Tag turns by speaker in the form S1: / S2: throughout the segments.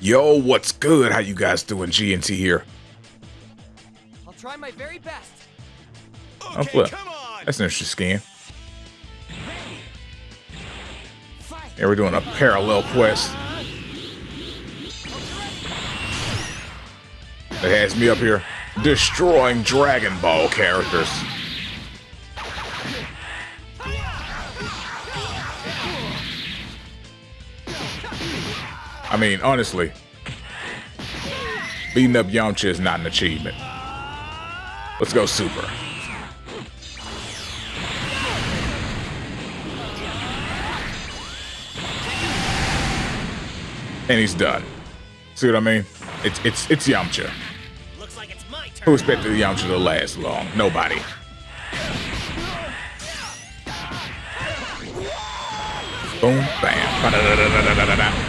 S1: Yo, what's good? How you guys doing? GNT here.
S2: I'll try my very best.
S1: Oh, flip. That's an interesting skin. Yeah, we're doing a parallel quest. That has me up here destroying Dragon Ball characters. I mean, honestly, beating up Yamcha is not an achievement. Let's go super. And he's done. See what I mean? It's it's it's Yamcha.
S2: Looks like it's my turn.
S1: Who expected Yamcha to last long? Nobody. Boom, bam.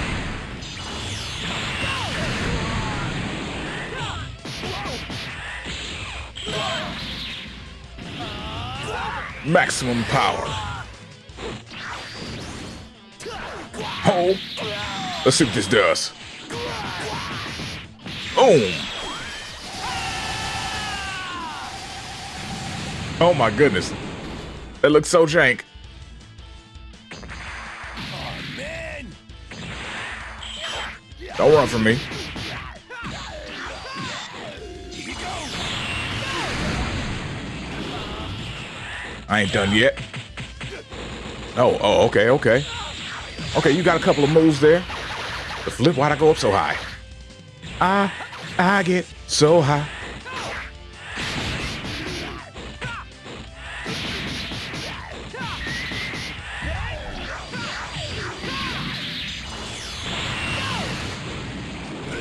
S1: Maximum power. Oh, let's see what this does. Boom. Oh my goodness. That looks so jank. Don't run from me. I ain't done yet. Oh, oh, okay, okay. Okay, you got a couple of moves there. The flip, why'd I go up so high? I, I get so high.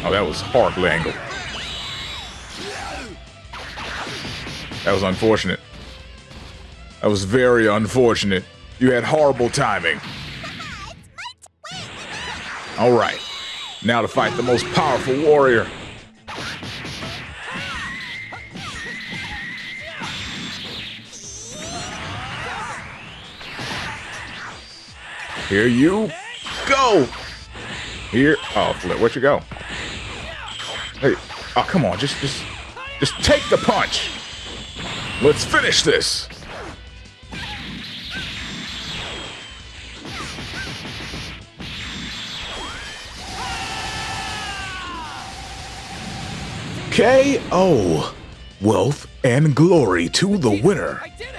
S1: Oh, that was horribly angled. That was unfortunate. That was very unfortunate. You had horrible timing. All right. Now to fight the most powerful warrior. Here you go. Here. Oh, flip. Where'd you go? Hey. Oh, come on. Just, just, just take the punch. Let's finish this. KO. Wealth and glory to the winner.
S2: I did